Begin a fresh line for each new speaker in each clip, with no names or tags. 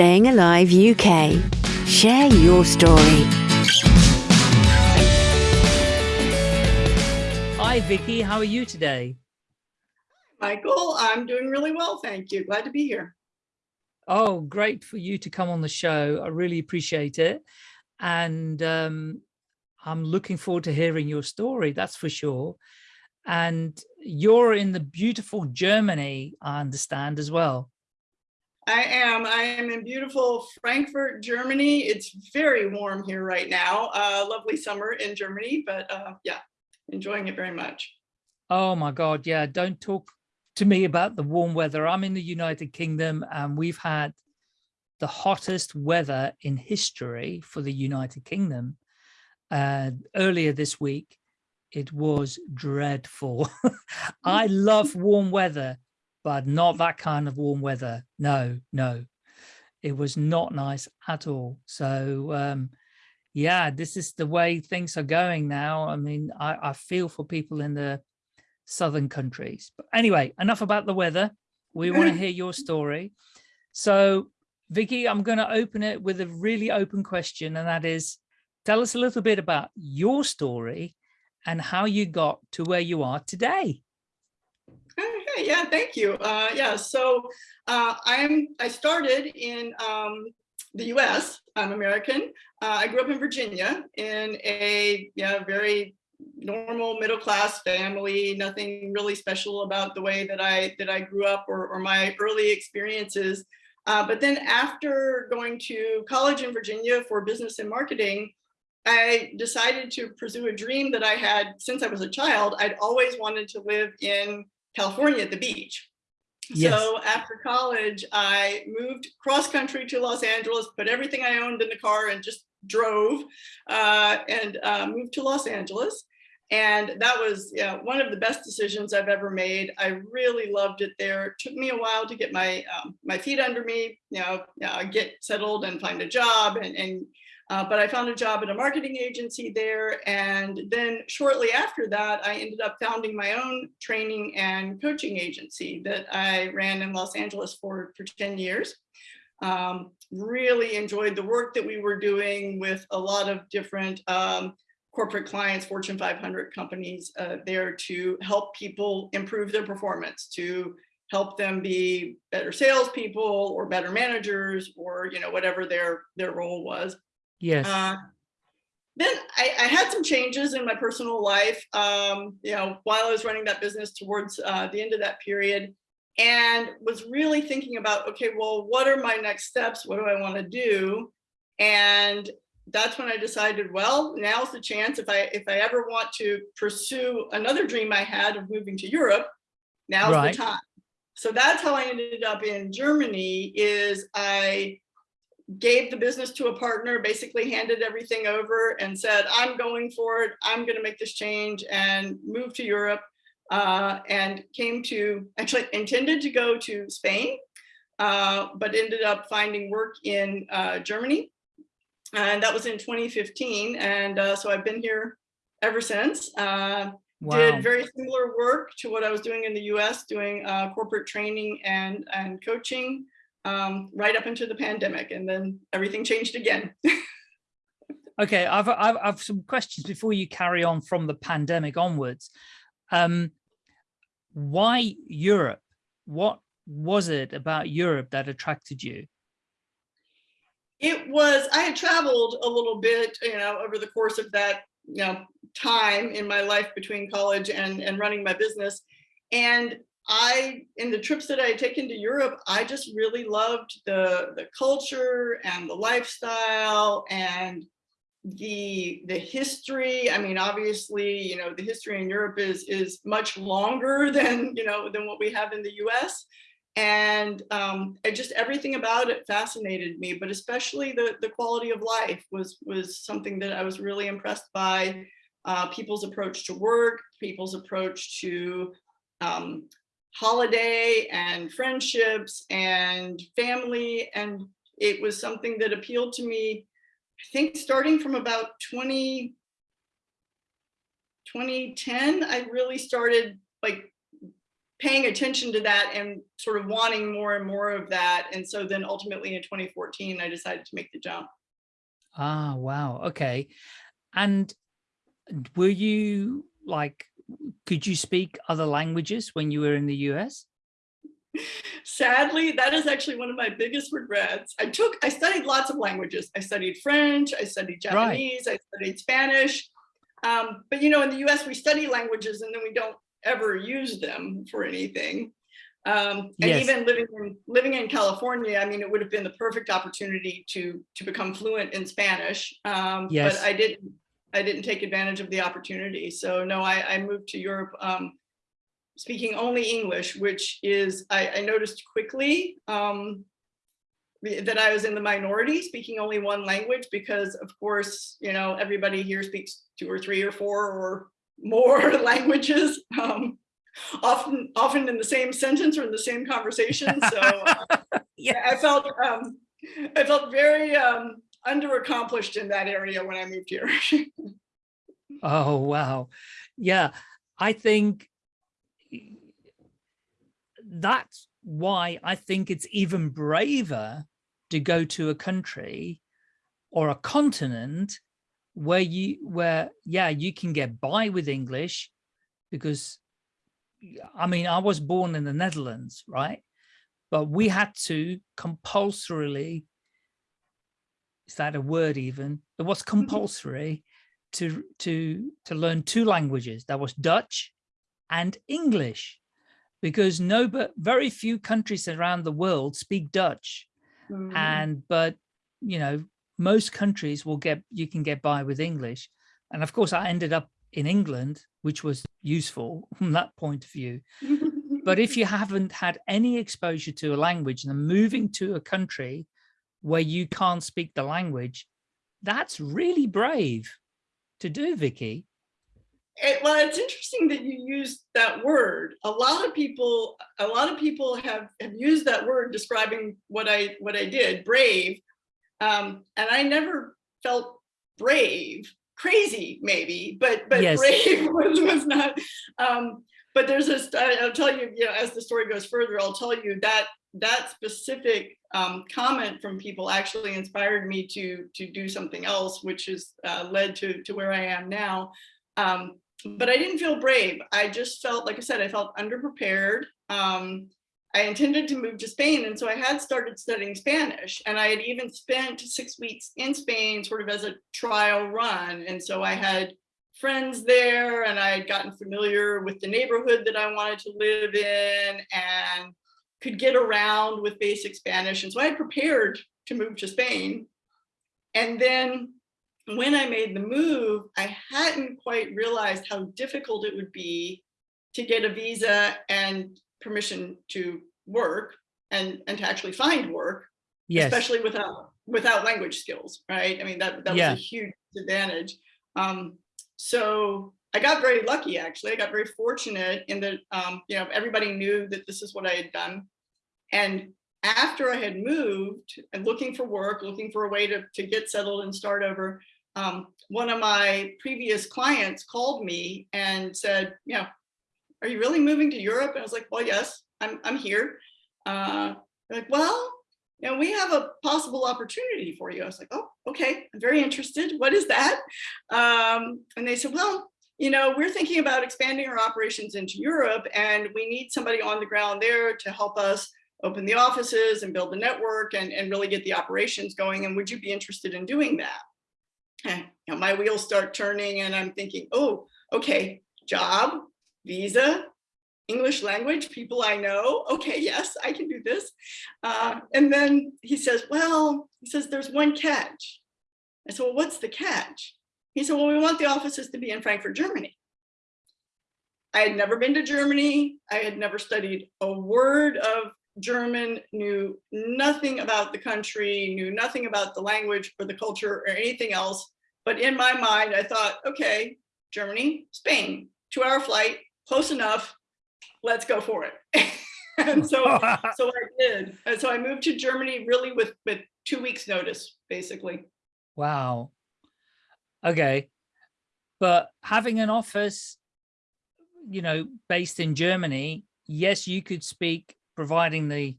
Staying Alive UK. Share your story.
Hi, Vicky. How are you today?
Michael, I'm doing really well, thank you. Glad to be here.
Oh, great for you to come on the show. I really appreciate it. And um, I'm looking forward to hearing your story, that's for sure. And you're in the beautiful Germany, I understand as well.
I am. I am in beautiful Frankfurt, Germany. It's very warm here right now. Uh, lovely summer in Germany, but uh, yeah, enjoying it very much.
Oh my God, yeah. Don't talk to me about the warm weather. I'm in the United Kingdom and we've had the hottest weather in history for the United Kingdom. Uh, earlier this week, it was dreadful. I love warm weather, but not that kind of warm weather. No, no, it was not nice at all. So um, yeah, this is the way things are going now. I mean, I, I feel for people in the southern countries. But anyway, enough about the weather. We want to hear your story. So Vicky, I'm going to open it with a really open question, and that is, tell us a little bit about your story and how you got to where you are today.
Yeah, thank you. Uh, yeah, so uh, I'm I started in um, the U.S. I'm American. Uh, I grew up in Virginia in a yeah, very normal middle class family. Nothing really special about the way that I that I grew up or, or my early experiences. Uh, but then after going to college in Virginia for business and marketing, I decided to pursue a dream that I had since I was a child. I'd always wanted to live in California at the beach. Yes. So after college, I moved cross country to Los Angeles, put everything I owned in the car and just drove uh, and uh, moved to Los Angeles. And that was yeah, one of the best decisions I've ever made. I really loved it there. It took me a while to get my um, my feet under me, you know, uh, get settled and find a job and, and uh, but I found a job at a marketing agency there. And then shortly after that, I ended up founding my own training and coaching agency that I ran in Los Angeles for, for 10 years. Um, really enjoyed the work that we were doing with a lot of different um, corporate clients, Fortune 500 companies uh, there to help people improve their performance, to help them be better salespeople or better managers or you know whatever their their role was.
Yes. Uh,
then I, I, had some changes in my personal life, um, you know, while I was running that business towards uh, the end of that period and was really thinking about, okay, well, what are my next steps? What do I want to do? And that's when I decided, well, now's the chance if I if I ever want to pursue another dream I had of moving to Europe, now's right. the time. So that's how I ended up in Germany is I gave the business to a partner, basically handed everything over and said, I'm going for it. I'm going to make this change and move to Europe uh, and came to actually intended to go to Spain, uh, but ended up finding work in uh, Germany. And that was in 2015. And uh, so I've been here ever since. Uh, wow. Did very similar work to what I was doing in the US, doing uh, corporate training and, and coaching um, right up into the pandemic and then everything changed again.
okay, I've, I've, I've, some questions before you carry on from the pandemic onwards. Um, why Europe? What was it about Europe that attracted you?
It was, I had traveled a little bit, you know, over the course of that, you know, time in my life between college and, and running my business. And I, in the trips that I had taken to Europe, I just really loved the, the culture and the lifestyle and the the history. I mean obviously you know the history in europe is is much longer than you know than what we have in the us and um just everything about it fascinated me but especially the the quality of life was was something that i was really impressed by uh people's approach to work people's approach to um holiday and friendships and family. And it was something that appealed to me, I think starting from about 20, 2010, I really started like paying attention to that and sort of wanting more and more of that. And so then ultimately in 2014, I decided to make the jump.
Ah, wow. Okay. And were you like, could you speak other languages when you were in the US?
Sadly, that is actually one of my biggest regrets. I took, I studied lots of languages. I studied French, I studied Japanese, right. I studied Spanish. Um, but you know, in the US, we study languages and then we don't ever use them for anything. Um, and yes. even living in living in California, I mean, it would have been the perfect opportunity to to become fluent in Spanish. Um, yes. But I didn't I didn't take advantage of the opportunity. So no, I, I moved to Europe um, speaking only English, which is I, I noticed quickly um, that I was in the minority speaking only one language because of course, you know, everybody here speaks two or three or four or more languages. Um, often often in the same sentence or in the same conversation. So uh, yeah, I felt um, I felt very um, underaccomplished in that area when I moved here.
oh wow, yeah, I think that's why I think it's even braver to go to a country or a continent where you where yeah you can get by with English because I mean, I was born in the Netherlands, right? But we had to compulsorily, is that a word even? It was mm-hmm. compulsory to, to, to learn two languages. That was Dutch and English, because no, but very few countries around the world speak Dutch. Mm. And, but, you know, most countries will get, you can get by with English. And of course, I ended up in England, which was useful from that point of view. but if you haven't had any exposure to a language and moving to a country where you can't speak the language, that's really brave to do, Vicky.
It, well, it's interesting that you used that word. A lot of people, a lot of people have, have used that word describing what I what I did, brave. Um, and I never felt brave crazy maybe, but but yes. brave was, was not. Um, but there's a, I'll tell you, you know, as the story goes further, I'll tell you that that specific um, comment from people actually inspired me to to do something else, which has uh, led to to where I am now. Um, but I didn't feel brave. I just felt, like I said, I felt underprepared. Um, I intended to move to Spain. And so I had started studying Spanish and I had even spent six weeks in Spain sort of as a trial run. And so I had friends there and I had gotten familiar with the neighborhood that I wanted to live in and could get around with basic Spanish. And so I had prepared to move to Spain. And then when I made the move, I hadn't quite realized how difficult it would be to get a visa and permission to work and and to actually find work yes. especially without without language skills right i mean that that yeah. was a huge advantage um so i got very lucky actually i got very fortunate in that um you know everybody knew that this is what i had done and after i had moved and looking for work looking for a way to to get settled and start over um, one of my previous clients called me and said, you know, are you really moving to Europe? And I was like, well, yes, I'm, I'm here. Uh, like, well, you know, we have a possible opportunity for you. I was like, oh, okay, I'm very interested. What is that? Um, and they said, well, you know, we're thinking about expanding our operations into Europe and we need somebody on the ground there to help us open the offices and build the network and, and really get the operations going. And would you be interested in doing that? And you know, my wheels start turning and I'm thinking, oh, okay, job, visa, English language, people I know. Okay, yes, I can do this. Uh, and then he says, well, he says, there's one catch. I said, well, what's the catch? He said, well, we want the offices to be in Frankfurt, Germany. I had never been to Germany. I had never studied a word of German, knew nothing about the country, knew nothing about the language or the culture or anything else. But in my mind, I thought, okay, Germany, Spain, two hour flight, close enough, let's go for it. and so, so I did. And so I moved to Germany really with, with two weeks notice, basically.
Wow. Okay. But having an office, you know, based in Germany, yes, you could speak, providing the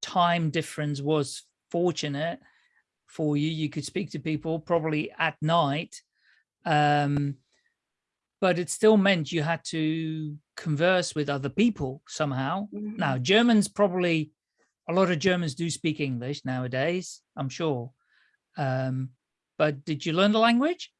time difference was fortunate for you. You could speak to people probably at night, um, but it still meant you had to converse with other people somehow.
Mhm.
Now, Germans probably, a lot of Germans do speak English nowadays, I'm sure. Um, but did you learn the language?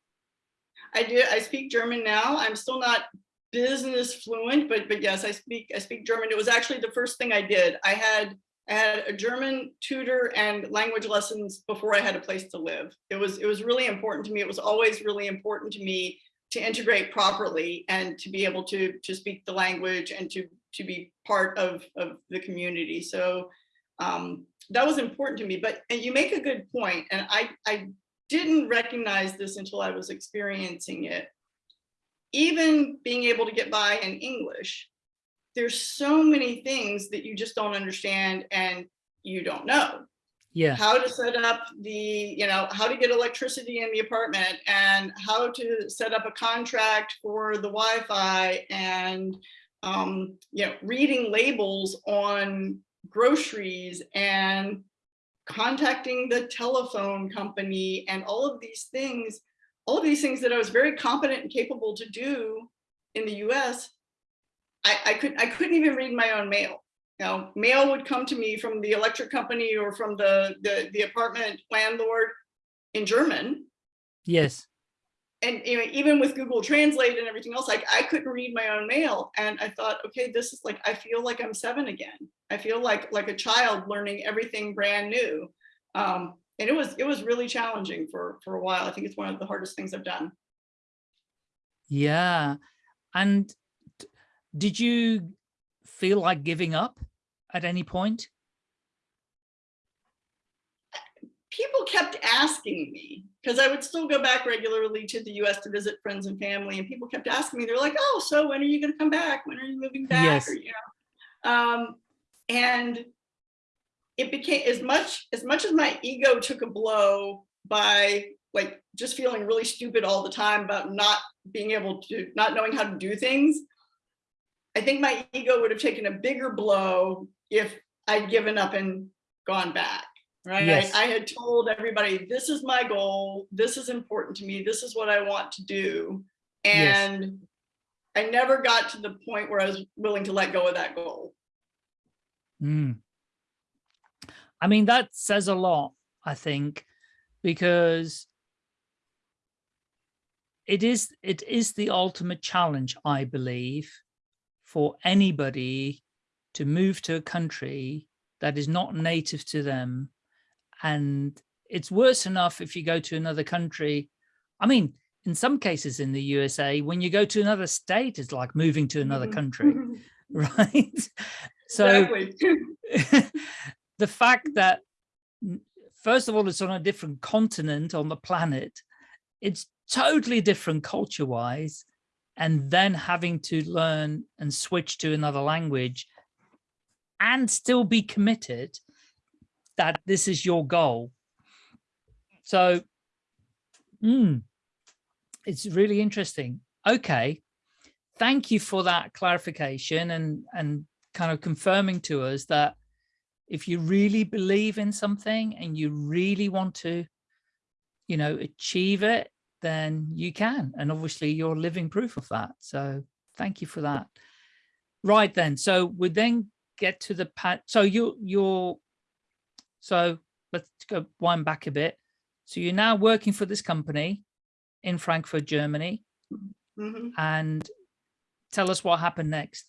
I do. I speak German now. I'm still not business fluent, but but yes, I speak I speak German. It was actually the first thing I did. I had I had a German tutor and language lessons before I had a place to live. It was it was really important to me. It was always really important to me to integrate properly and to be able to to speak the language and to to be part of of the community. So um, that was important to me. But and you make a good point, and I I didn't recognize this until I was experiencing it. Even being able to get by in English, there's so many things that you just don't understand and you don't know
Yeah,
how to set up the, you know, how to get electricity in the apartment and how to set up a contract for the Wi-Fi and, um, you know, reading labels on groceries and contacting the telephone company and all of these things, all of these things that I was very competent and capable to do in the US, I, I could I couldn't even read my own mail. You know, mail would come to me from the electric company or from the the, the apartment landlord in German.
yes,
And you know, even with Google Translate and everything else, like I couldn't read my own mail. And I thought, okay, this is like I feel like I'm seven again. I feel like like a child learning everything brand new. Um, and it was it was really challenging for for a while. I think it's one of the hardest things I've done.
yeah. And did you feel like giving up at any point?
people kept asking me because I would still go back regularly to the US to visit friends and family and people kept asking me they're like oh so when are you going to come back? When are you moving back?
Yes.
or, you know um and it became as much as much as my ego took a blow by like just feeling really stupid all the time about not being able to not knowing how to do things I think my ego would have taken a bigger blow if I'd given up and gone back right?
Yes.
I, I had told everybody, this is my goal. This is important to me. This is what I want to do.
Yes.
And I never got to the point where I was willing to let go of that goal.
Mm. I mean, that says a lot, I think, because it is it is the ultimate challenge, I believe, for anybody to move to a country that is not native to them. And it's worse enough if you go to another country. I mean, in some cases in the USA, when you go to another state, it's like moving to another
Mhm.
country, right? So the fact that first of all it's on a different continent on the planet it's totally different culture wise and then having to learn and switch to another language and still be committed that this is your goal so mm, it's really interesting okay thank you for that clarification and and kind of confirming to us that if you really believe in something and you really want to, you know, achieve it, then you can. And obviously you're living proof of that. So thank you for that. Right then. So we then get to the pat. So you you're so let's go wind back a bit. So you're now working for this company in Frankfurt, Germany,
Mhm.
and tell us what happened next.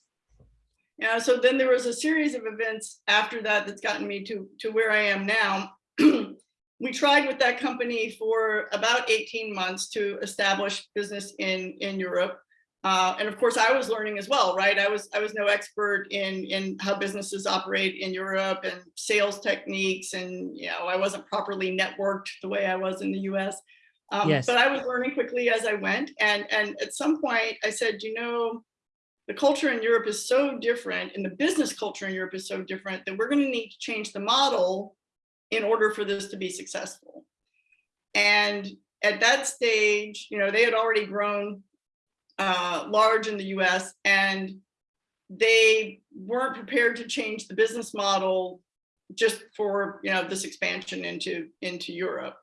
Yeah, so then there was a series of events after that that's gotten me to, to where I am now. we tried with that company for about 18 months to establish business in, in Europe. Uh, and of course, I was learning as well, right? I was I was no expert in in how businesses operate in Europe and sales techniques, and you know, I wasn't properly networked the way I was in the U.S. Um,
Yes.
But I was learning quickly as I went, and and at some point, I said, you know, the culture in Europe is so different, and the business culture in Europe is so different that we're going to need to change the model in order for this to be successful. And at that stage, you know, they had already grown uh, large in the US and they weren't prepared to change the business model just for, you know, this expansion into, into Europe.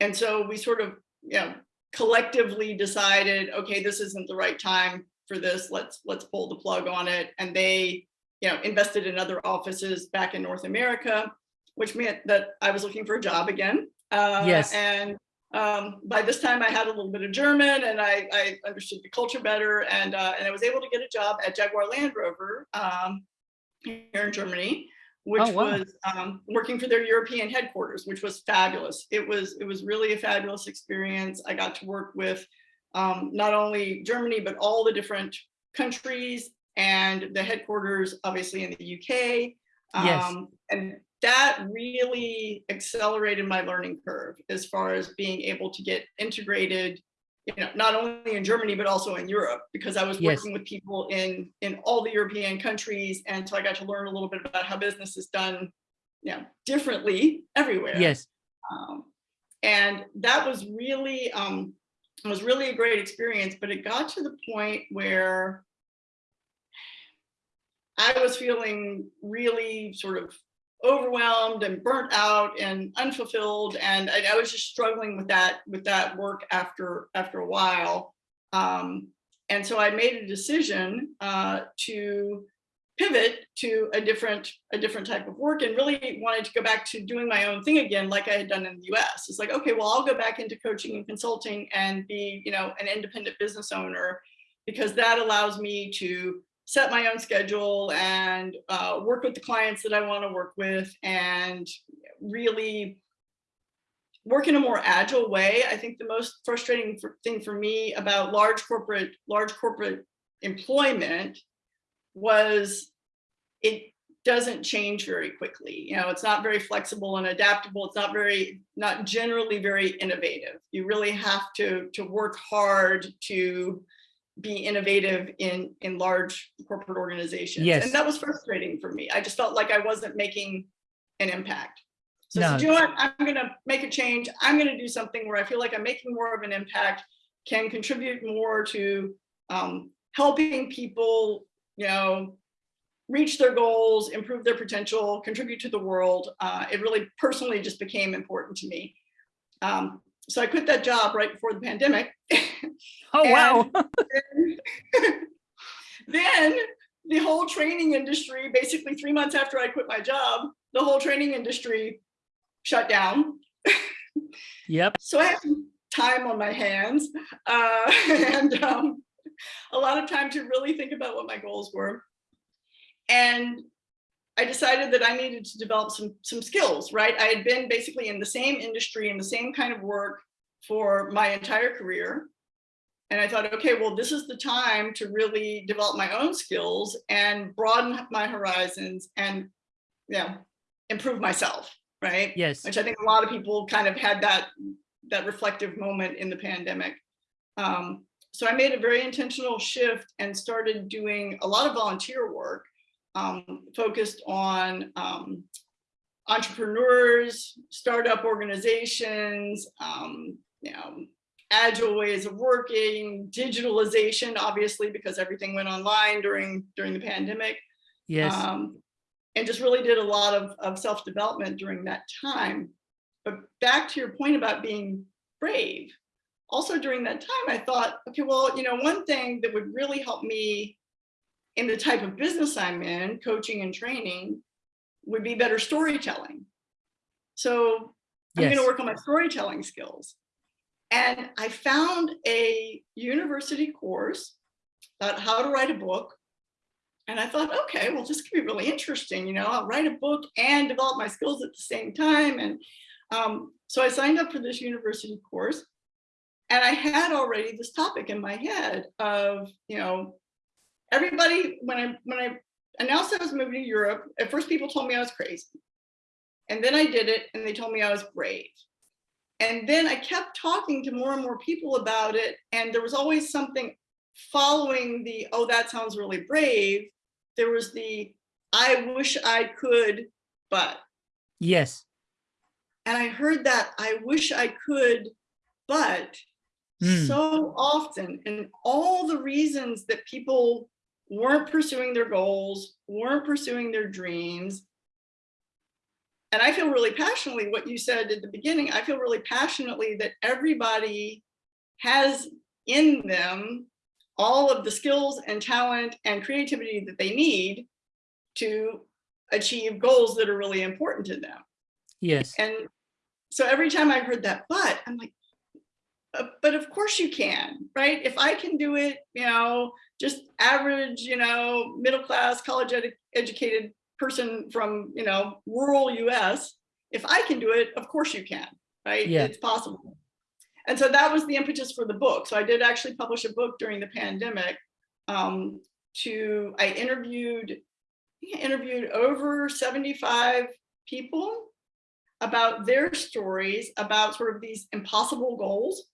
And so we sort of, you know, collectively decided, okay, this isn't the right time for this. Let's, let's pull the plug on it. And they, you know, invested in other offices back in North America, which meant that I was looking for a job again. Uh,
Yes.
And um, by this time I had a little bit of German and I, I understood the culture better and, uh, and I was able to get a job at Jaguar Land Rover um, here in Germany, which
Oh, wow.
was um, working for their European headquarters, which was fabulous. It was, it was really a fabulous experience. I got to work with um, not only Germany, but all the different countries and the headquarters, obviously in the UK.
Yes.
Um, and that really accelerated my learning curve as far as being able to get integrated, you know, not only in Germany, but also in Europe, because I was
Yes.
working with people in, in all the European countries. And so I got to learn a little bit about how business is done, you know, differently everywhere.
Yes.
Um, and that was really, um, it was really a great experience, but it got to the point where I was feeling really sort of overwhelmed and burnt out and unfulfilled. And I, I was just struggling with that, with that work after, after a while. Um, and so I made a decision uh, to pivot to a different a different type of work and really wanted to go back to doing my own thing again like I had done in the US. It's like, okay, well, I'll go back into coaching and consulting and be, you know, an independent business owner because that allows me to set my own schedule and uh, work with the clients that I want to work with and really work in a more agile way. I think the most frustrating for, thing for me about large corporate large corporate employment was it doesn't change very quickly. You know, it's not very flexible and adaptable. It's not very, not generally very innovative. You really have to, to work hard to be innovative in, in large corporate organizations.
Yes.
And that was frustrating for me. I just felt like I wasn't making an impact. So, I
No.
said, you know what, I'm gonna make a change. I'm gonna do something where I feel like I'm making more of an impact, can contribute more to um, helping people, you know, reach their goals, improve their potential, contribute to the world. Uh, it really personally just became important to me. Um, so I quit that job right before the pandemic.
Oh, wow.
then the whole training industry, basically three months after I quit my job, the whole training industry shut down.
Yep.
So I had some time on my hands uh, and um, a lot of time to really think about what my goals were. And I decided that I needed to develop some, some skills, right? I had been basically in the same industry and the same kind of work for my entire career. And I thought, okay, well, this is the time to really develop my own skills and broaden my horizons and, you know, improve myself, right?
Yes.
which I think a lot of people kind of had that that reflective moment in the pandemic. Um, so I made a very intentional shift and started doing a lot of volunteer work um, focused on um, entrepreneurs, startup organizations, um, you know, agile ways of working, digitalization, obviously, because everything went online during during the pandemic
Yes.
um, and just really did a lot of, of self-development during that time. But back to your point about being brave, also during that time, I thought, okay, well, you know, one thing that would really help me in the type of business I'm in, coaching and training, would be better storytelling. So I'm
Yes.
going to work on my storytelling skills. And I found a university course about how to write a book and I thought, okay, well, this could be really interesting. You know, I'll write a book and develop my skills at the same time. And um, so I signed up for this university course. And I had already this topic in my head of, you know, everybody, when I, when I announced I was moving to Europe, at first people told me I was crazy. And then I did it and they told me I was brave. And then I kept talking to more and more people about it. And there was always something following the, oh, that sounds really brave, there was the, I wish I could, but.
Yes.
And I heard that, I wish I could, but
Mm.
so often. And all the reasons that people weren't pursuing their goals, weren't pursuing their dreams. And I feel really passionately what you said at the beginning, I feel really passionately that everybody has in them all of the skills and talent and creativity that they need to achieve goals that are really important to them.
Yes.
And so every time I heard that, but I'm like, uh, but of course you can, right? If I can do it, you know, just average, you know, middle class, college ed educated person from, you know, rural US, if I can do it, of course you can, right?
Yeah.
It's possible. And so that was the impetus for the book. So I did actually publish a book during the pandemic um, to, I interviewed, I interviewed over 75 people about their stories about sort of these impossible goals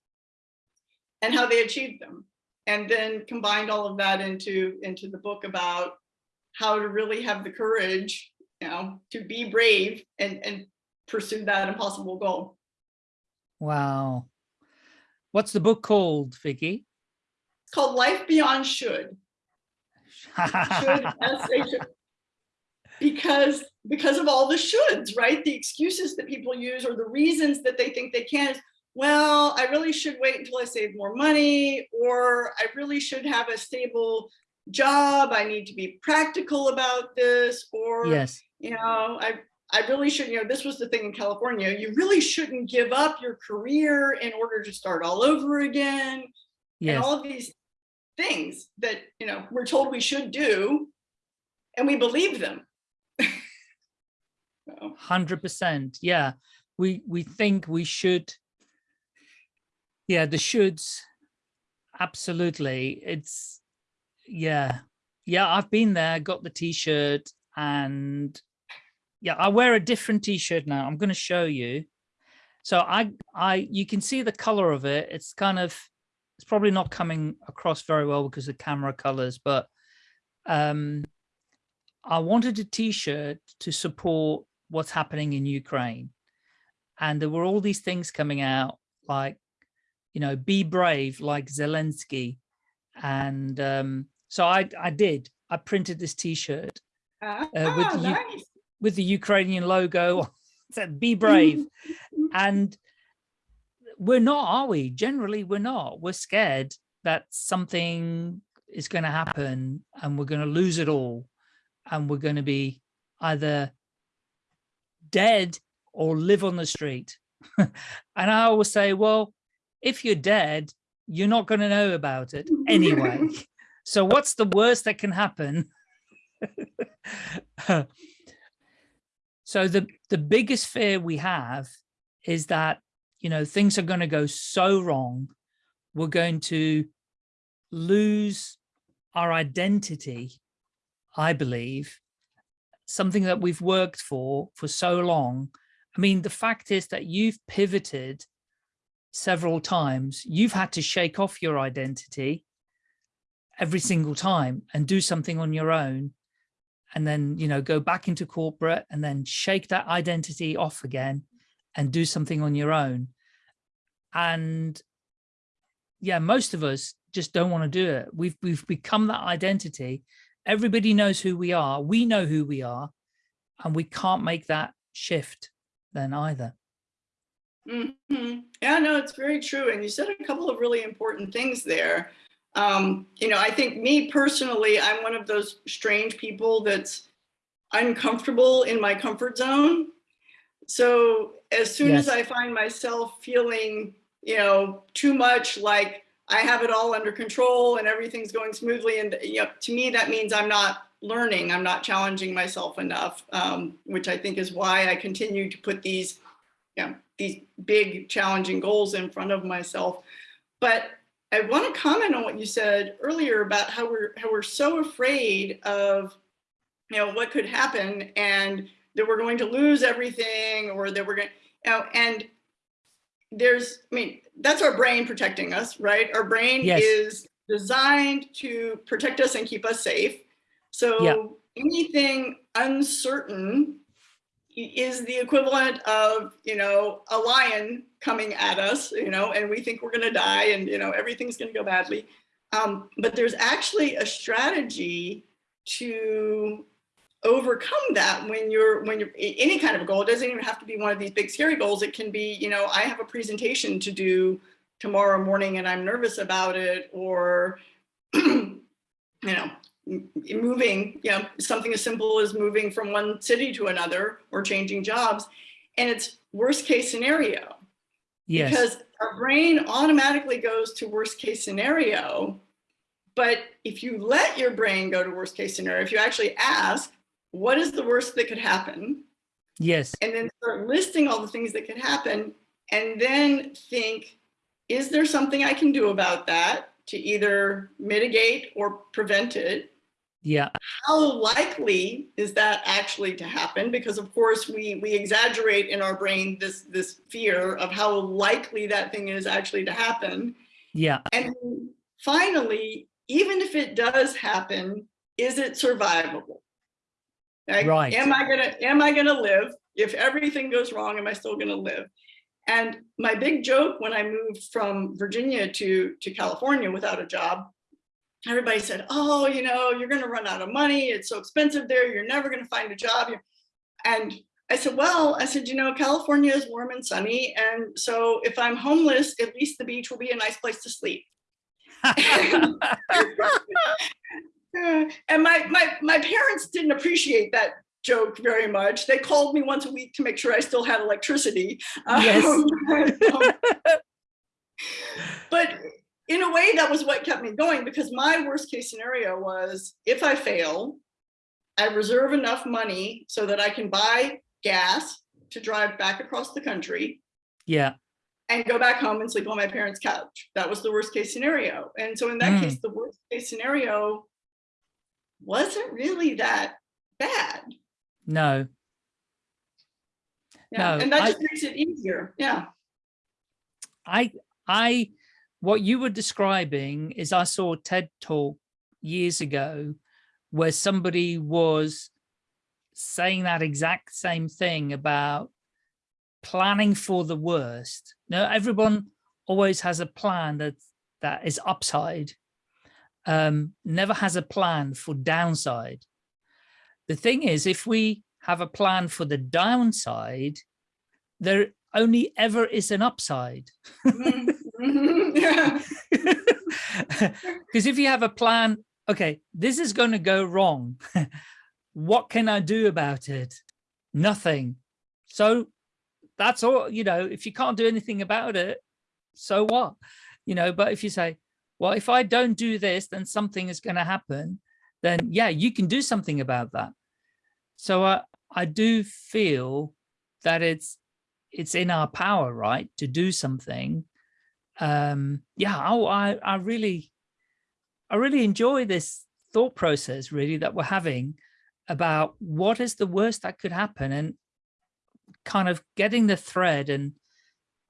and how they achieved them. And then combined all of that into, into the book about how to really have the courage, you know, to be brave and, and pursue that impossible goal.
Wow. What's the book called, Vicky?
It's called Life Beyond Should. Should, S-H- because because of all the shoulds, right? The excuses that people use or the reasons that they think they can is, well, I really should wait until I save more money, or I really should have a stable job. I need to be practical about this, or,
yes.
you know, I, I really should, you know, this was the thing in California, you really shouldn't give up your career in order to start all over again.
Yes.
And all of these things that, you know, we're told we should do, and we believe them.
Hundred percent. Yeah, we we think we should. Yeah, the shoulds. Absolutely, it's yeah, yeah. I've been there, got the t-shirt, and yeah, I wear a different t-shirt now. I'm going to show you. So I I you can see the color of it. It's kind of it's probably not coming across very well because of camera colors, but um I wanted a t-shirt to support what's happening in Ukraine. And there were all these things coming out like, you know, be brave like Zelensky. And um, so I, I did, I printed this t-shirt
ah,
uh, with, the,
nice.
with the Ukrainian logo, said be brave. and we're not, are we? Generally, we're not. We're scared that something is going to happen and we're going to lose it all. And we're going to be either dead or live on the street. and I always say, well, if you're dead, you're not going to know about it anyway. so what's the worst that can happen? so the, the biggest fear we have is that, you know, things are going to go so wrong. We're going to lose our identity, I believe, something that we've worked for for so long. I mean, the fact is that you've pivoted several times. You've had to shake off your identity every single time and do something on your own and then, you know, go back into corporate and then shake that identity off again and do something on your own. And yeah, most of us just don't want to do it. We've, we've become that identity everybody knows who we are. We know who we are, and we can't make that shift then either.
Mm -hmm. Yeah, no, it's very true. And you said a couple of really important things there. Um, you know, I think me personally, I'm one of those strange people that's uncomfortable in my comfort zone. So as soon
Yes.
as I find myself feeling, you know, too much like I have it all under control and everything's going smoothly. And you know, to me, that means I'm not learning, I'm not challenging myself enough, um, which I think is why I continue to put these, know, these big challenging goals in front of myself. But I want to comment on what you said earlier about how we're how we're so afraid of, you know, what could happen and that we're going to lose everything or that we're going, you know, and there's, I mean, that's our brain protecting us, right? Our brain
Yes.
is designed to protect us and keep us safe. So
Yeah.
anything uncertain is the equivalent of, you know, a lion coming at us, you know, and we think we're gonna die and, you know, everything's gonna go badly. Um, but there's actually a strategy to overcome that when you're when you're any kind of goal it doesn't even have to be one of these big scary goals it can be you know i have a presentation to do tomorrow morning and i'm nervous about it or you know moving you know something as simple as moving from one city to another or changing jobs and it's worst case scenario
Yes.
because our brain automatically goes to worst case scenario. But if you let your brain go to worst case scenario, if you actually ask, what is the worst that could happen?
yes.
And then start listing all the things that could happen and then think, is there something I can do about that to either mitigate or prevent it?
Yeah.
how likely is that actually to happen? Because of course we we exaggerate in our brain this this fear of how likely that thing is actually to happen.
Yeah.
And finally, even if it does happen, is it survivable? Like,
Right.
Am I gonna am I gonna live? If everything goes wrong, am I still gonna live? And my big joke when I moved from Virginia to to California without a job everybody said, oh, you know, you're going to run out of money. It's so expensive there. You're never going to find a job. And I said, well, I said, you know, California is warm and sunny. And so if I'm homeless, at least the beach will be a nice place to sleep. and my, my, my parents didn't appreciate that joke very much. They called me once a week to make sure I still had electricity.
Yes.
Um, but in a way, that was what kept me going because my worst case scenario was if I fail, I reserve enough money so that I can buy gas to drive back across the country
yeah.
and go back home and sleep on my parents' couch. That was the worst case scenario. And so in that
Mm.
case, the worst case scenario wasn't really that bad.
No.
Yeah.
No,
and that
I-
just makes it easier. Yeah.
I, I, what you were describing is I saw a TED talk years ago where somebody was saying that exact same thing about planning for the worst. Now, everyone always has a plan that that is upside, um, never has a plan for downside. The thing is, if we have a plan for the downside, there only ever is an upside.
Yeah. Mm-hmm.
Because if you have a plan, okay, this is going to go wrong. what can I do about it? Nothing. So that's all, you know, if you can't do anything about it, so what? You know, but if you say, well, if I don't do this, then something is going to happen, then yeah, you can do something about that. So I, I do feel that it's it's in our power, right, to do something. Um, yeah, oh, I, I really, I really enjoy this thought process really that we're having about what is the worst that could happen and kind of getting the thread and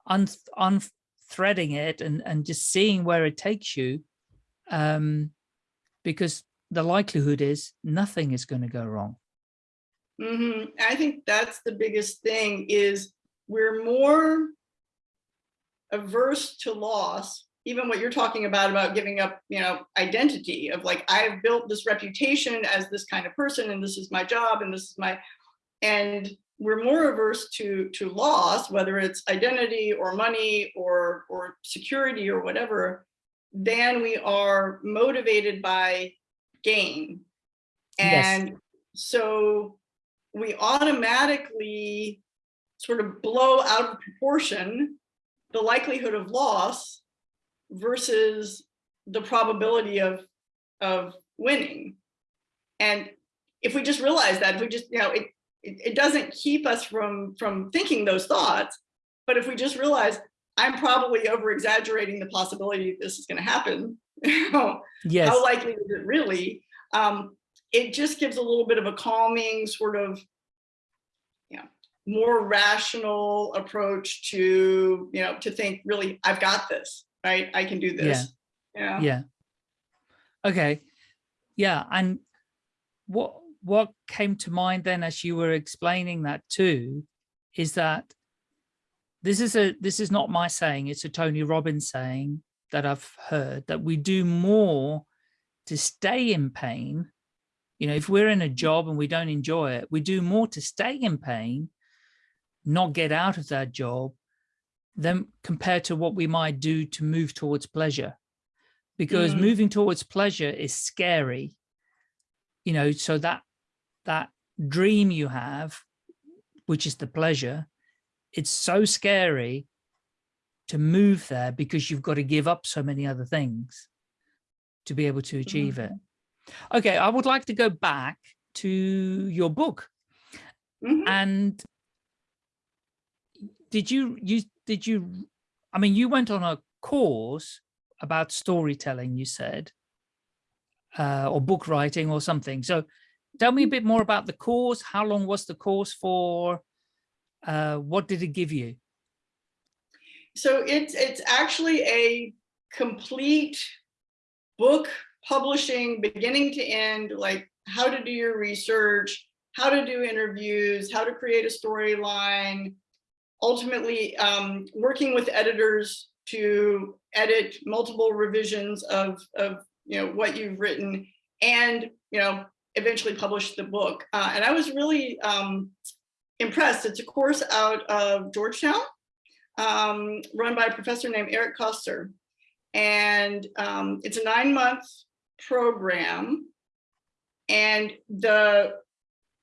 un unthreading it and, and just seeing where it takes you. Um, because the likelihood is nothing is going to go wrong.
Mm -hmm. I think that's the biggest thing is we're more averse to loss, even what you're talking about, about giving up, you know, identity of like, I've built this reputation as this kind of person, and this is my job, and this is my, and we're more averse to, to loss, whether it's identity or money or, or security or whatever, than we are motivated by gain.
Yes.
And so we automatically sort of blow out of proportion the likelihood of loss versus the probability of of winning and if we just realize that if we just you know it it, it doesn't keep us from from thinking those thoughts but if we just realize i'm probably over exaggerating the possibility this is going to happen you know,
Yes.
how likely is it really? Um, it just gives a little bit of a calming sort of, more rational approach to, you know, to think really, I've got this, right? I can do this. Yeah.
yeah okay yeah and what what came to mind then as you were explaining that too is that this is a this is not my saying it's a tony robbins saying that I've heard that we do more to stay in pain. You know, if we're in a job and we don't enjoy it, we do more to stay in pain, not get out of that job, than compared to what we might do to move towards pleasure. Because
Mm.
moving towards pleasure is scary. You know, so that that dream you have, which is the pleasure, it's so scary to move there because you've got to give up so many other things to be able to achieve it. Okay, I would like to go back to your book
Mhm.
and did you you did you I mean you went on a course about storytelling you said uh, or book writing or something. So tell me a bit more about the course. How long was the course for? Uh, what did it give you?
So it's it's actually a complete book publishing beginning to end, like how to do your research, how to do interviews, how to create a storyline, ultimately um, working with editors to edit multiple revisions of, of you know what you've written and you know eventually publish the book. Uh, and I was really um, impressed. It's a course out of Georgetown um, run by a professor named Eric Koester. And um, it's a nine month program. And the,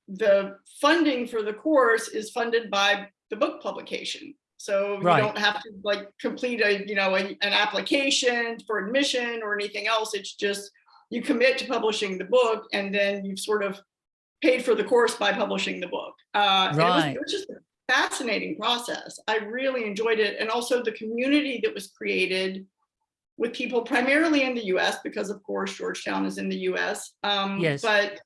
the funding for the course is funded by the book publication. So
Right.
you don't have to like complete a, you know, a- an application for admission or anything else. It's just you commit to publishing the book and then you've sort of paid for the course by publishing the book. Uh, and it was- It was just a fascinating process. I really enjoyed it. And also the community that was created with people primarily in the US, because of course Georgetown is in the US. Um,
Yes.
But,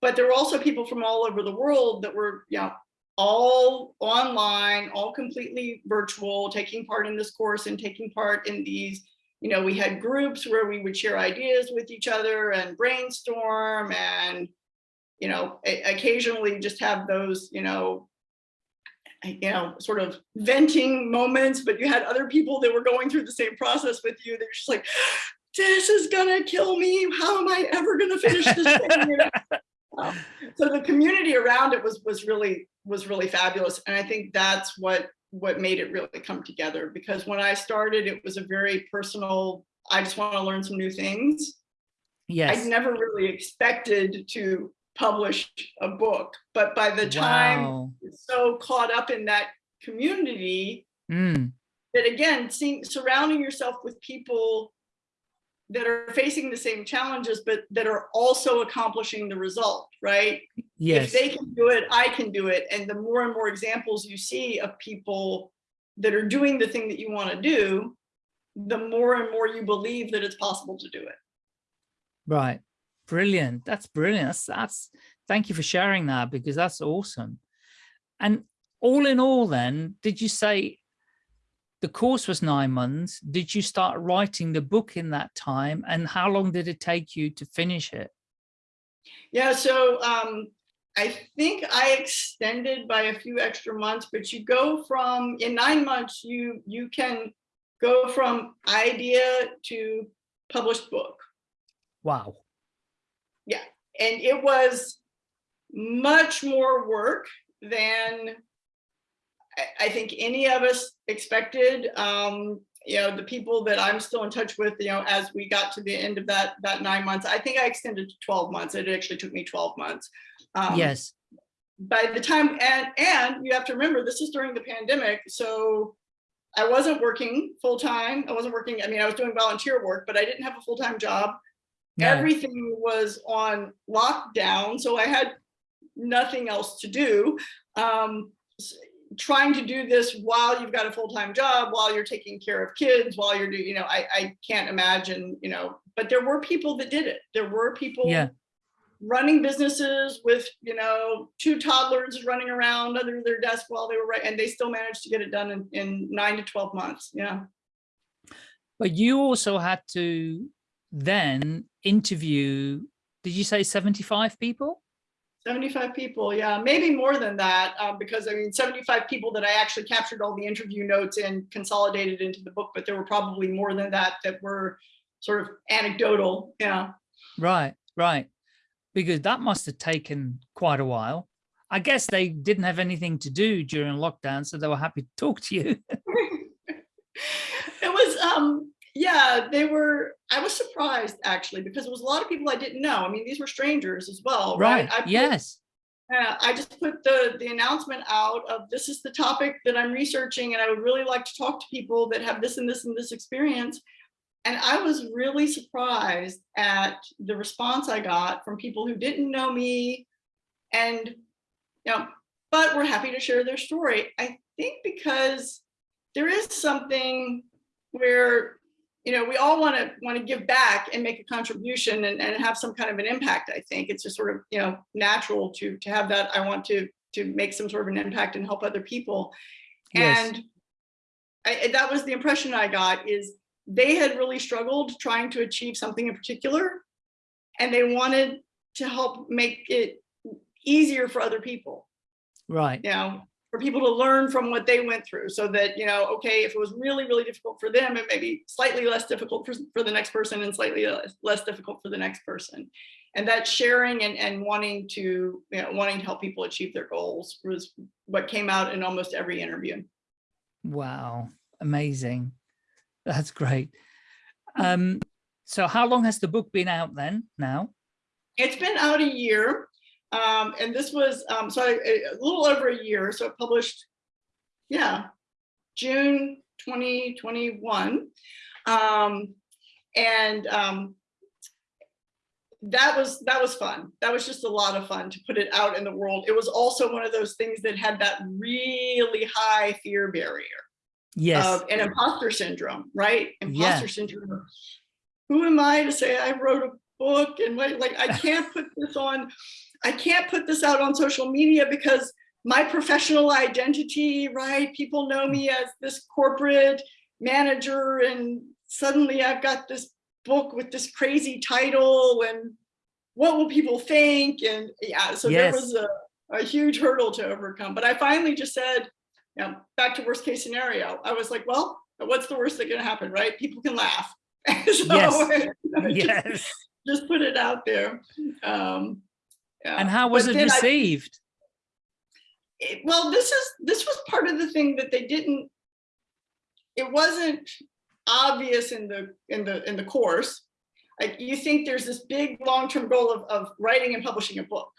but there were also people from all over the world that were, you know, all online, all completely virtual, taking part in this course and taking part in these, you know, we had groups where we would share ideas with each other and brainstorm and, you know, occasionally just have those, you know, you know, sort of venting moments, but you had other people that were going through the same process with you. They're just like, this is gonna kill me. How am I ever gonna finish this thing? You know? Um, so the community around it was was really was really fabulous, and I think that's what what made it really come together. Because when I started, it was a very personal. I just want to learn some new things.
yes
I never really expected to publish a book, but by the time
wow
so caught up in that community
Mm,
that again, seeing surrounding yourself with people that are facing the same challenges, but that are also accomplishing the result, right?
yes
If they can do it, I can do it. And the more and more examples you see of people that are doing the thing that you want to do, the more and more you believe that it's possible to do it.
Right. Brilliant. That's brilliant. That's, that's thank you for sharing that because that's awesome. And all in all then, did you say the course was nine months? Did you start writing the book in that time? And how long did it take you to finish it?
Yeah, so um, I think I extended by a few extra months, but you go from, in nine months, you you can go from idea to published book.
Wow.
Yeah, and it was much more work than I, think any of us expected. Um, you know, the people that I'm still in touch with, you know, as we got to the end of that that nine months, I think I extended to 12 months. It actually took me 12 months. Um,
yes.
by the time and and you have to remember this is during the pandemic so i wasn't working full-time i wasn't working i mean i was doing volunteer work but i didn't have a full-time job
No.
everything was on lockdown so i had nothing else to do um trying to do this while you've got a full-time job while you're taking care of kids while you're doing you know i i can't imagine you know but there were people that did it there were people
Yeah.
running businesses with, you know, two toddlers running around under their desk while they were right, and they still managed to get it done in, in nine to 12 months. Yeah.
But you also had to then interview, did you say 75 people?
75 people, yeah, maybe more than that, um, because I mean, 75 people that I actually captured all the interview notes and consolidated into the book, but there were probably more than that that were sort of anecdotal, yeah.
Right, right. Because that must have taken quite a while. I guess they didn't have anything to do during lockdown, so they were happy to talk to you.
It was, um, yeah, they were, I was surprised actually, because it was a lot of people I didn't know. I mean, these were strangers as well, right?
Right,
I put-
yes.
Uh, I just put the, the announcement out of this is the topic that I'm researching and I would really like to talk to people that have this and this and this experience. And I was really surprised at the response I got from people who didn't know me and, you know, but were happy to share their story. I think because there is something where, you know, we all want to want to give back and make a contribution and, and have some kind of an impact. I think it's just sort of, you know, natural to to have that. I want to to make some sort of an impact and help other people.
Yes.
And I, that was the impression I got is they had really struggled trying to achieve something in particular. And they wanted to help make it easier for other people
Right.
you know, for people to learn from what they went through so that, you know, okay, if it was really, really difficult for them, it may be slightly less difficult for, for the next person and slightly less, less difficult for the next person. And that sharing and, and wanting to, you know, wanting to help people achieve their goals was what came out in almost every interview.
Wow. Amazing. That's great. Um, so how long has the book been out then now?
It's been out a year. Um, and this was, um, so I, a little over a year, so it published, yeah, June 2021. Um, and um, that was, that was fun. That was just a lot of fun to put it out in the world. It was also one of those things that had that really high fear barrier
Yes.
of an imposter syndrome, right?
Yeah.
Imposter syndrome. Who am I to say I wrote a book and like, like I can't put this on, I can't put this out on social media because my professional identity, right? People know me as this corporate manager and suddenly I've got this book with this crazy title and what will people think? And yeah, so there was a, a huge hurdle to overcome. But I finally just said, you know, back to worst case scenario. I was like, well, what's the worst that can happen, right? People can laugh. so
Yes.
just,
yes.
just put it out there. Um, yeah.
And how was
But
it
then I-
received?
it- well, this is this was part of the thing that they didn't. It wasn't obvious in the in the in the course. Like you think there's this big long-term goal of, of writing and publishing a book.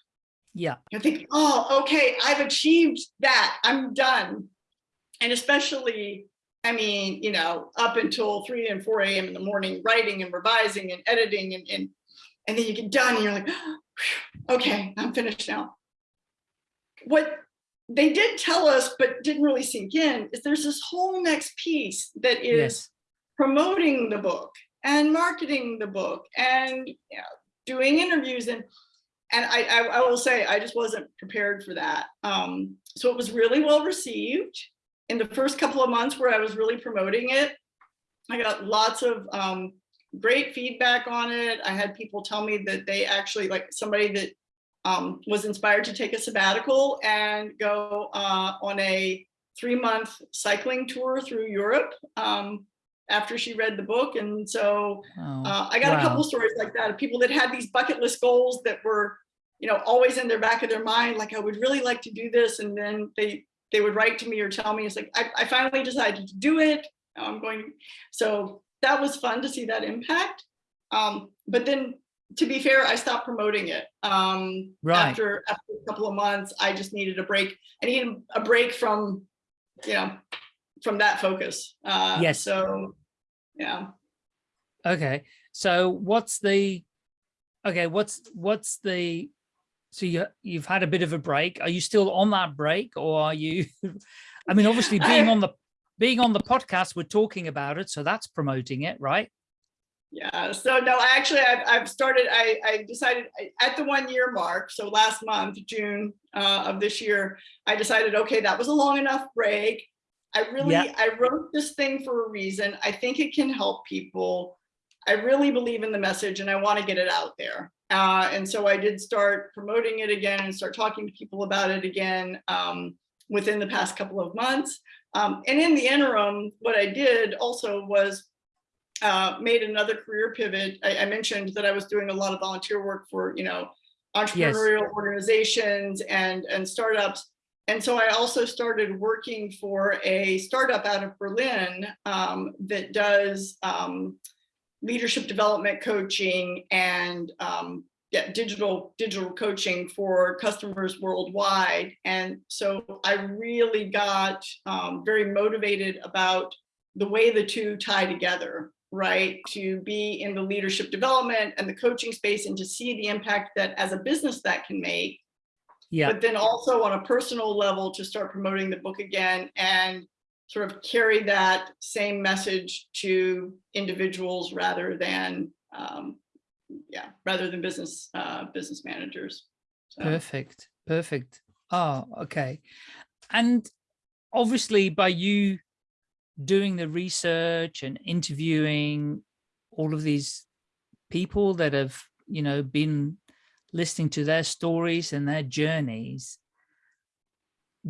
Yeah.
You think, oh, okay, I've achieved that. I'm done. And especially, I mean, you know, up until 3 and 4 a.m. in the morning, writing and revising and editing and, and, and then you get done and you're like, "Whew, okay, I'm finished now. What they did tell us, but didn't really sink in, is there's this whole next piece that is
Yes.
promoting the book and marketing the book and you know, doing interviews and and I, I, I will say I just wasn't prepared for that. Um, so it was really well received in the first couple of months where I was really promoting it. I got lots of um, great feedback on it. I had people tell me that they actually like somebody that um, was inspired to take a sabbatical and go uh, on a three month cycling tour through Europe um, after she read the book. And so
Oh,
uh, I got a couple stories like that of people that had these bucket list goals that were, you know, always in their back of their mind, like I would really like to do this. And then they they would write to me or tell me, it's like, I, I finally decided to do it. I'm going. So that was fun to see that impact. Um, but then to be fair, I stopped promoting it. Um,
Right.
after, after a couple of months, I just needed a break. I needed a break from, you know, from that focus. Uh,
Yes.
So, yeah.
Okay. So what's the, okay, what's, what's the, so you, you've had a bit of a break. Are you still on that break or are you, I mean, obviously being
I-
on the, being on the podcast, we're talking about it. So that's promoting it, right?
Yeah, so no, actually, I've, I've started, I, I decided at the one year mark, so last month, June uh, of this year, I decided, okay, that was a long enough break. I really,
Yeah.
I wrote this thing for a reason. I think it can help people. I really believe in the message and I want to get it out there. Uh, and so I did start promoting it again and start talking to people about it again um, within the past couple of months. Um, and in the interim, what I did also was uh, made another career pivot. I, I, mentioned that I was doing a lot of volunteer work for, you know, entrepreneurial yes. organizations and, and startups. And so I also started working for a startup out of Berlin um, that does um, leadership development coaching and um, yeah, digital digital coaching for customers worldwide. And so I really got um, very motivated about the way the two tie together, right? To be in the leadership development and the coaching space and to see the impact that as a business that can make. Yeah. But then also on a personal level to start promoting the book again and sort of carry that same message to individuals rather than um, yeah rather than business uh, business managers
so. perfect perfect oh okay and obviously by you doing the research and interviewing all of these people that have you know been listening to their stories and their journeys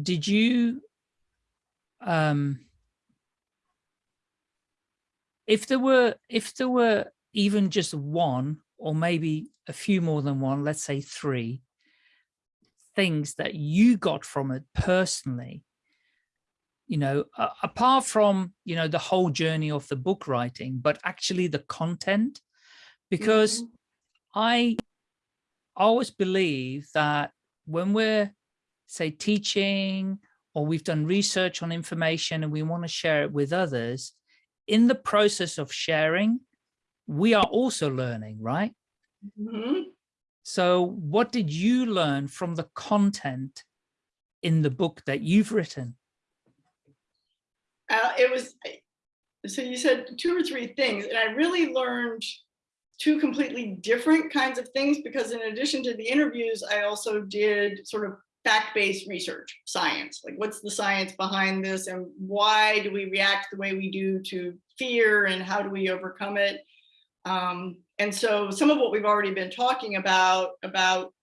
did you um if there were if there were even just one or maybe a few more than one let's say three things that you got from it personally you know uh, apart from you know the whole journey of the book writing but actually the content because mm -hmm. i always believe that when we're say teaching or we've done research on information and we want to share it with others, in the process of sharing, we are also learning, right? Mm -hmm. So what did you learn from the content in the book that you've written?
Uh, it was, so you said two or three things, and I really learned two completely different kinds of things because in addition to the interviews, I also did sort of fact-based research, science, like what's the science behind this and why do we react the way we do to fear and how do we overcome it? Um, and so some of what we've already been talking about, about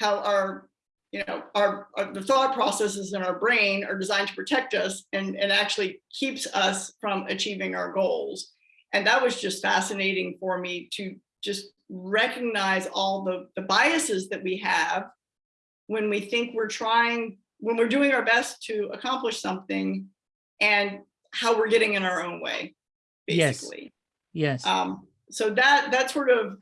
how our, you know, our, our the thought processes in our brain are designed to protect us and, and actually keeps us from achieving our goals. And that was just fascinating for me to just recognize all the, the biases that we have when we think we're trying, when we're doing our best to accomplish something and how we're getting in our own way, basically.
Yes. yes.
Um, so that that sort of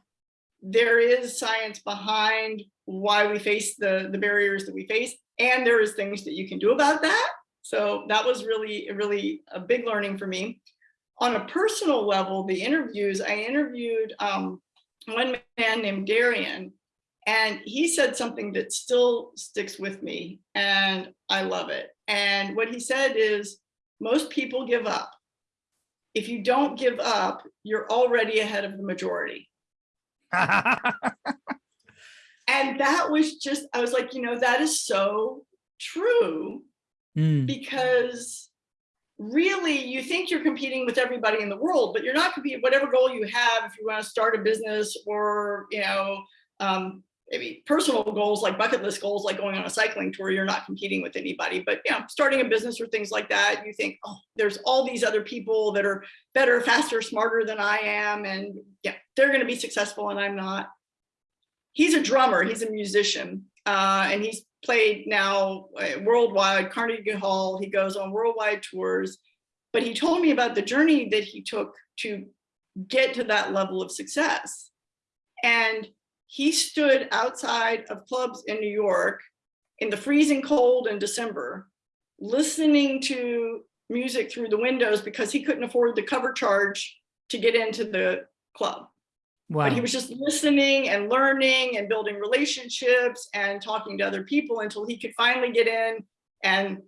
there is science behind why we face the the barriers that we face, and there is things that you can do about that. So that was really really a big learning for me. On a personal level, the interviews I interviewed um, one man named Darian, and he said something that still sticks with me and I love it. And what he said is, most people give up. If you don't give up, you're already ahead of the majority. and that was just, I was like, you know, that is so true mm. because really you think you're competing with everybody in the world, but you're not competing, whatever goal you have, if you want to start a business or, you know, um, maybe personal goals like bucket list goals like going on a cycling tour you're not competing with anybody. But you know starting a business or things like that you think oh there's all these other people that are better faster smarter than i am and yeah they're going to be successful and i'm not. He's a drummer he's a musician uh, and he's played now uh, worldwide carnegie hall he goes on worldwide tours. But he told me about the journey that he took to get to that level of success. And he stood outside of clubs in New York in the freezing cold in December, listening to music through the windows because he couldn't afford the cover charge to get into the club. Wow. But he was just listening and learning and building relationships and talking to other people until he could finally get in and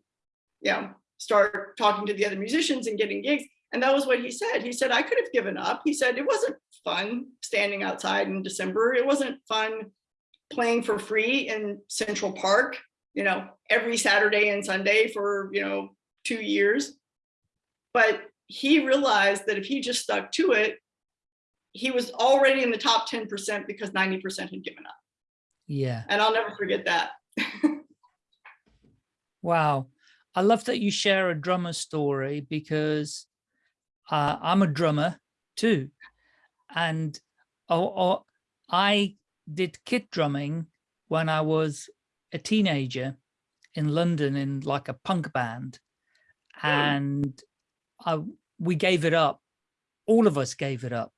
you know, start talking to the other musicians and getting gigs. And that was what he said. He said, I could have given up. He said, it wasn't fun standing outside in December. It wasn't fun playing for free in Central Park, you know, every Saturday and Sunday for, you know, two years. But he realized that if he just stuck to it, he was already in the top 10% because 90% had given up.
Yeah.
And I'll never forget that.
wow. I love that you share a drummer story because uh, I'm a drummer too. And oh, I did kit drumming when I was a teenager in London in like a punk band. Hmm. And I, we gave it up. All of us gave it up.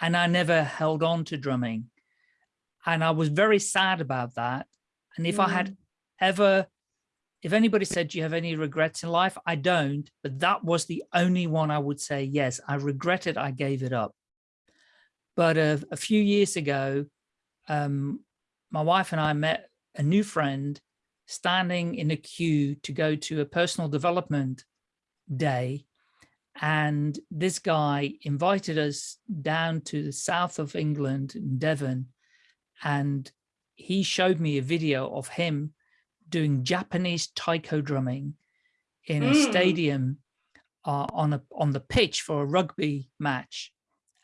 And I never held on to drumming. And I was very sad about that. And if mm. I had hmm. ever, if anybody said, do you have any regrets in life? I don't, but that was the only one I would say, yes, I regret it. I gave it up. But a, a few years ago, um, my wife and I met a new friend standing in a queue to go to a personal development day. And this guy invited us down to the south of England in Devon. And he showed me a video of him doing Japanese taiko drumming in a mm. stadium uh, on a on the pitch for a rugby match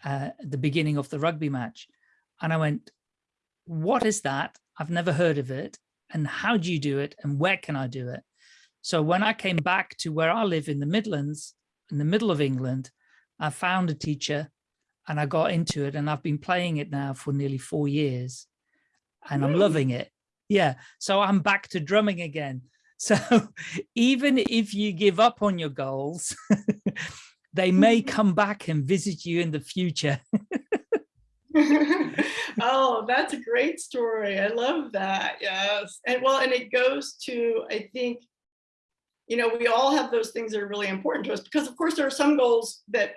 uh, at the beginning of the rugby match. And I went, what is that? I've never heard of it. And how do you do it? And where can I do it? So when I came back to where I live in the Midlands, in the middle of England, I found a teacher and I got into it and I've been playing it now for nearly four years and I'm loving it. Yeah. So I'm back to drumming again. So even if you give up on your goals, they may come back and visit you in the future.
oh, that's a great story. I love that. Yes. And well, and it goes to, I think, you know, we all have those things that are really important to us because of course there are some goals that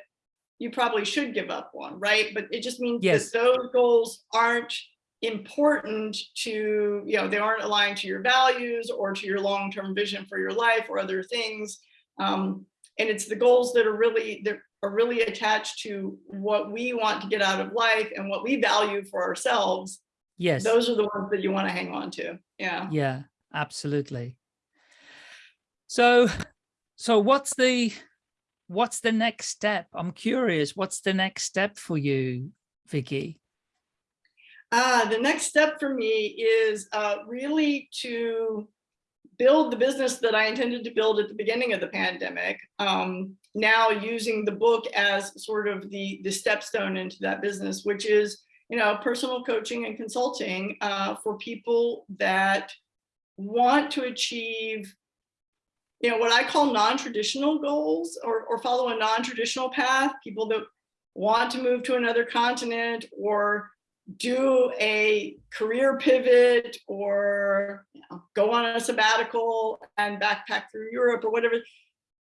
you probably should give up on, right? But it just means yes. that those goals aren't important to, you know, they aren't aligned to your values or to your long-term vision for your life or other things. Um, and it's the goals that are really that are really attached to what we want to get out of life and what we value for ourselves.
Yes.
Those are the ones that you want to hang on to yeah.
Yeah absolutely. So so what's the what's the next step? I'm curious what's the next step for you vicky
uh the next step for me is uh really to build the business that I intended to build at the beginning of the pandemic, um, now using the book as sort of the, the stepstone into that business, which is, you know, personal coaching and consulting uh, for people that want to achieve, you know, what I call non-traditional goals or, or follow a non-traditional path, people that want to move to another continent or do a career pivot or you know, go on a sabbatical and backpack through Europe or whatever.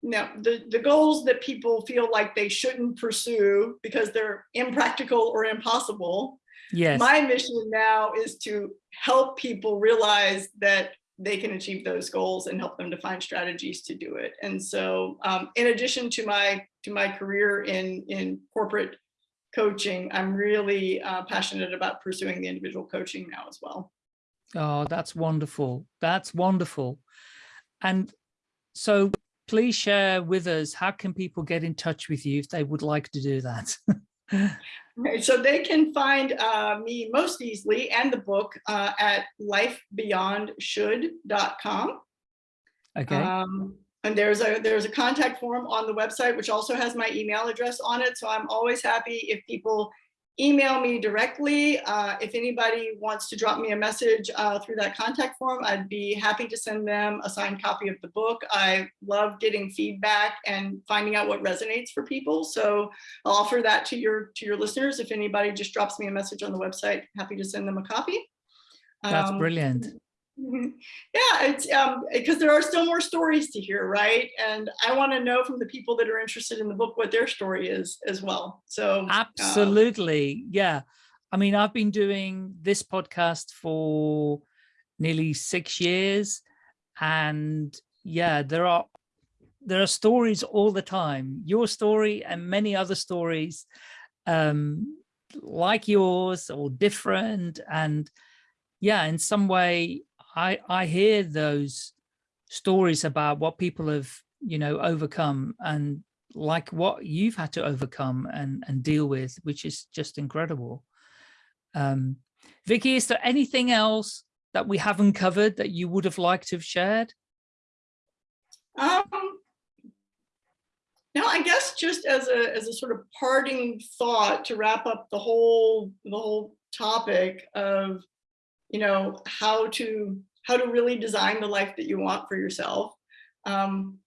Now, the, the goals that people feel like they shouldn't pursue because they're impractical or impossible.
Yes.
My mission now is to help people realize that they can achieve those goals and help them to find strategies to do it. And so um, in addition to my to my career in, in corporate coaching, I'm really uh, passionate about pursuing the individual coaching now as well.
Oh, that's wonderful. That's wonderful. And so please share with us, how can people get in touch with you if they would like to do that?
okay, so they can find uh, me most easily and the book uh, at lifebeyondshould.com.
Okay. Um,
and there's a there's a contact form on the website, which also has my email address on it. So I'm always happy if people email me directly. Uh, if anybody wants to drop me a message uh, through that contact form, I'd be happy to send them a signed copy of the book. I love getting feedback and finding out what resonates for people. So I'll offer that to your to your listeners. If anybody just drops me a message on the website, happy to send them a copy.
That's um, brilliant.
Mm-hmm. Yeah, it's um because there are still more stories to hear, right? And I want to know from the people that are interested in the book what their story is as well. So
um, absolutely, um, yeah. I mean, I've been doing this podcast for nearly six years, and yeah, there are there are stories all the time. Your story and many other stories, um, like yours or different, and yeah, in some way I, I hear those stories about what people have, you know, overcome. And like what you've had to overcome and, and deal with, which is just incredible. Um, Vicky, is there anything else that we haven't covered that you would have liked to have shared?
Um, now, I guess just as a as a sort of parting thought to wrap up the whole the whole topic of, you know, how to how to really design the life that you want for yourself, um,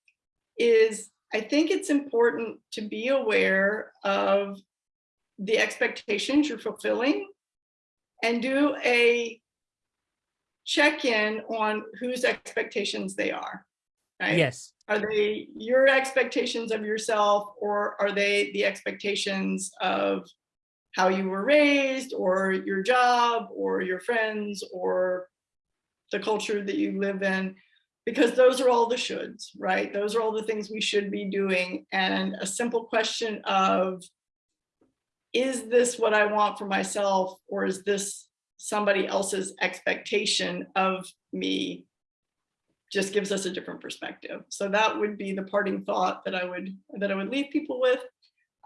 is I think it's important to be aware of the expectations you're fulfilling and do a check-in on whose expectations they are, right?
Yes.
Are they your expectations of yourself or are they the expectations of how you were raised or your job or your friends or the culture that you live in? Because those are all the shoulds, right? Those are all the things we should be doing. And a simple question of, is this what I want for myself or is this somebody else's expectation of me just gives us a different perspective. So that would be the parting thought that I would that I would leave people with.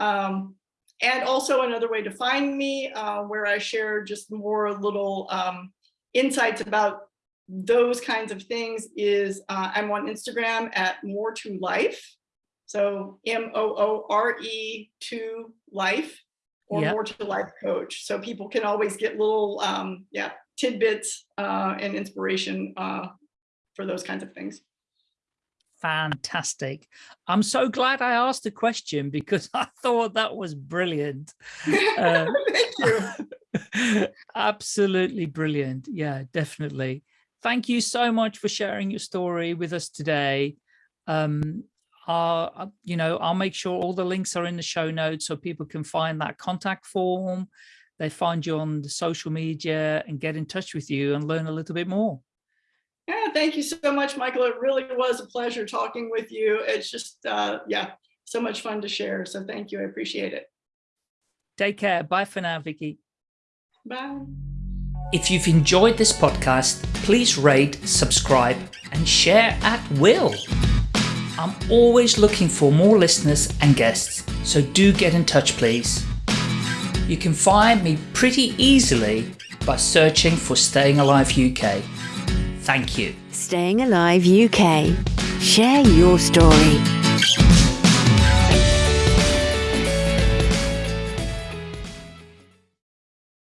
Um, and also another way to find me uh, where I share just more little um, insights about those kinds of things is uh, I'm on Instagram at more to life. So M-O-O-R-E to life or yep. more to life coach. So people can always get little um, yeah tidbits uh, and inspiration uh, for those kinds of things.
Fantastic. I'm so glad I asked the question because I thought that was brilliant.
Uh, Thank you.
absolutely brilliant. Yeah, definitely. Thank you so much for sharing your story with us today. Um, uh, you know, I'll make sure all the links are in the show notes so people can find that contact form. They find you on the social media and get in touch with you and learn a little bit more.
Yeah, thank you so much, Michael. It really was a pleasure talking with you. It's just, uh, yeah, so much fun to share. So thank you. I appreciate it.
Take care. Bye for now, Vicky.
Bye.
If you've enjoyed this podcast, please rate, subscribe, and share at will. I'm always looking for more listeners and guests, so do get in touch, please. You can find me pretty easily by searching for Staying Alive UK. Thank you.
Staying Alive UK. Share your story.